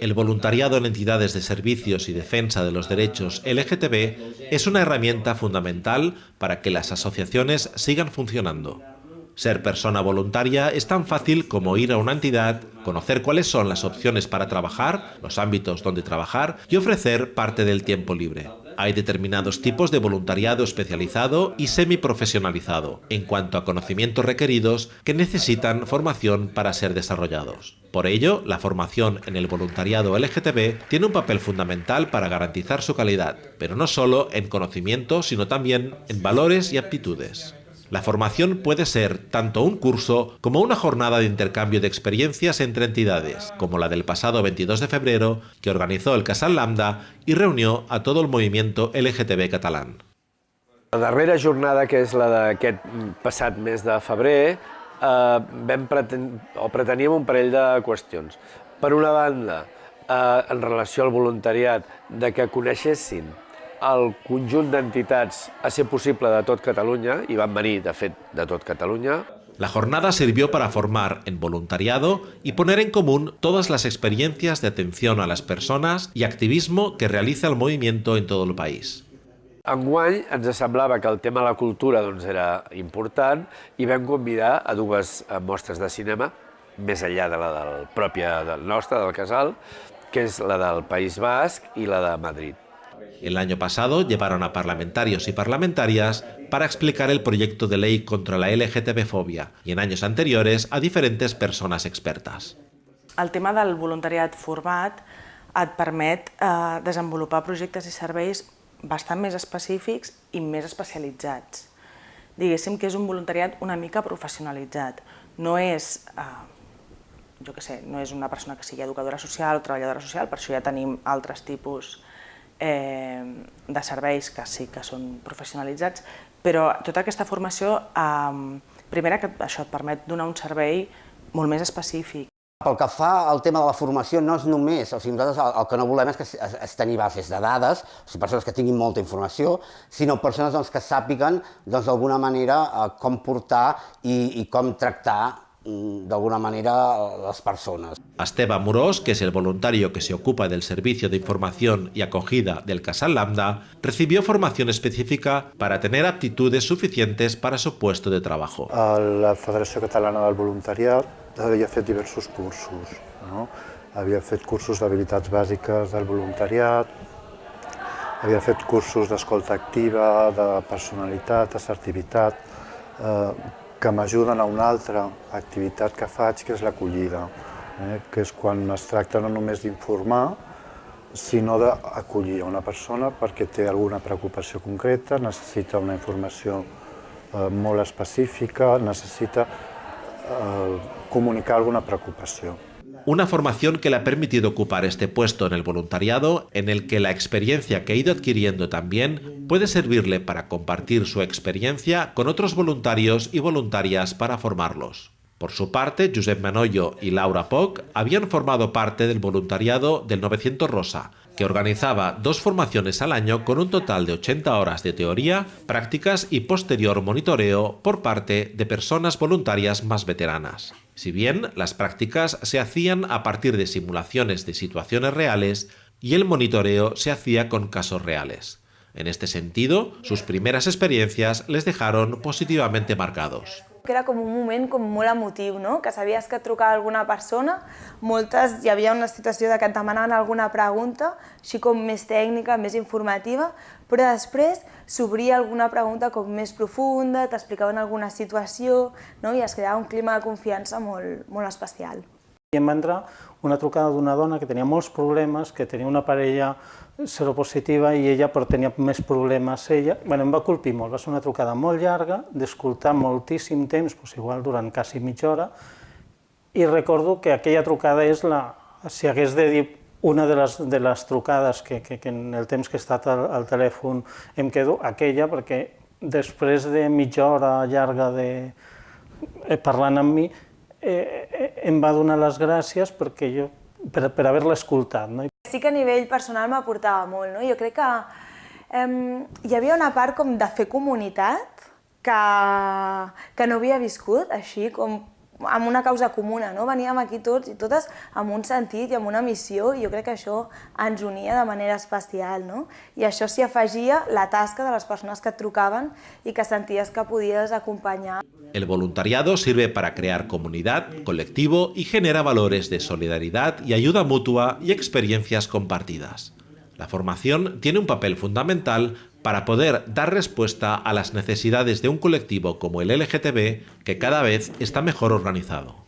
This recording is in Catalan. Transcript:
El voluntariado en entidades de servicios y defensa de los derechos LGTB es una herramienta fundamental para que las asociaciones sigan funcionando. Ser persona voluntaria es tan fácil como ir a una entidad, conocer cuáles son las opciones para trabajar, los ámbitos donde trabajar y ofrecer parte del tiempo libre. Hay determinados tipos de voluntariado especializado y semiprofesionalizado en cuanto a conocimientos requeridos que necesitan formación para ser desarrollados. Por ello, la formación en el voluntariado LGTB tiene un papel fundamental para garantizar su calidad, pero no solo en conocimiento, sino también en valores y aptitudes. La formación puede ser tanto un curso como una jornada de intercambio de experiencias entre entidades, como la del pasado 22 de febrero que organizó el Casal Lambda y reunió a todo el movimiento LGTB catalán. La darrera jornada, que és la d'aquest passat mes de febrer, eh, vam preten o preteníem un parell de qüestions. Per una banda, eh, en relació al voluntariat, de que coneixessin el conjunt d'entitats a ser possible de tot Catalunya, i van venir, de fet, de tot Catalunya. La jornada sirvió para formar en voluntariado y poner en común todas las experiencias de atención a las personas y activismo que realiza el movimiento en todo el país. Enguany ens semblava que el tema de la cultura doncs, era important i vam convidar a dues mostres de cinema, més enllà de la del pròpia del nostre, del casal, que és la del País Basc i la de Madrid. El año pasado llevaron a parlamentarios y parlamentarias para explicar el proyecto de ley contra la LGTB-fobia y en años anteriores a diferentes persones expertes. El tema del voluntariat format et permet eh, desenvolupar projectes i serveis bastant més específics i més especialitzats. Diguéssim que és un voluntariat una mica professionalitzat. No és, eh, jo què sé, no és una persona que sigui educadora social o treballadora social, per això ja tenim altres tipus eh, de serveis que sí que són professionalitzats, però tota aquesta formació, eh, primera que això et permet donar un servei molt més específic. Pel que fa al tema de la formació, no és només, o sigui, nosaltres el, el que no volem és, que, és, és tenir bases de dades, o sigui, persones que tinguin molta informació, sinó persones doncs, que sàpiguen doncs, d'alguna doncs, manera eh, com portar i, i com tractar Mm, de alguna manera las personas. Esteba Amorós, que es el voluntario que se ocupa del servicio de información y acogida del Casal Lambda, recibió formación específica para tener aptitudes suficientes para su puesto de trabajo. La Federació Catalana del Voluntariat havia fet diversos cursos. No? Havia fet cursos d'habilitats bàsiques del voluntariat, havia fet cursos d'escolta activa, de personalitat, assertivitat, eh, que m'ajuden a una altra activitat que faig, que és l'acollida, eh? que és quan es tracta no només d'informar, sinó d'acollir una persona perquè té alguna preocupació concreta, necessita una informació eh, molt específica, necessita eh, comunicar alguna preocupació. Una formación que le ha permitido ocupar este puesto en el voluntariado, en el que la experiencia que ha ido adquiriendo también puede servirle para compartir su experiencia con otros voluntarios y voluntarias para formarlos. Por su parte, Josep Manoyo y Laura Poc habían formado parte del voluntariado del 900 Rosa, que organizaba dos formaciones al año con un total de 80 horas de teoría, prácticas y posterior monitoreo por parte de personas voluntarias más veteranas. Si bien las prácticas se hacían a partir de simulaciones de situaciones reales y el monitoreo se hacía con casos reales. En este sentido, sus primeras experiencias les dejaron positivamente marcados. que era com un moment com molt emotiu, no? que sabies que trucava alguna persona, moltes hi havia una situació de que et demanaven alguna pregunta, així com més tècnica, més informativa, però després s'obria alguna pregunta com més profunda, t'explicaven alguna situació no? i es creava un clima de confiança molt, molt especial. I em va entrar una trucada d'una dona que tenia molts problemes, que tenia una parella seropositiva i ella però tenia més problemes ella. Bueno, em va colpir molt, va ser una trucada molt llarga, d'escoltar moltíssim temps, doncs igual durant quasi mitja hora, i recordo que aquella trucada és la, si hagués de dir una de les, de les trucades que, que, que en el temps que he estat al, al telèfon em quedo, aquella, perquè després de mitja hora llarga de, eh, parlant amb mi, eh, em va donar les gràcies perquè jo, per, per haver-la escoltat. No? Sí que a nivell personal m'aportava molt, no? Jo crec que eh, hi havia una part com de fer comunitat que, que no havia viscut, així com amb una causa comuna, no? Veníem aquí tots i totes amb un sentit i amb una missió i jo crec que això ens unia de manera especial, no? I això s'hi afegia la tasca de les persones que et trucaven i que senties que podies acompanyar. El voluntariado sirve para crear comunidad, colectivo y genera valores de solidaridad y ayuda mutua y experiencias compartidas. La formación tiene un papel fundamental para poder dar respuesta a las necesidades de un colectivo como el LGTB que cada vez está mejor organizado.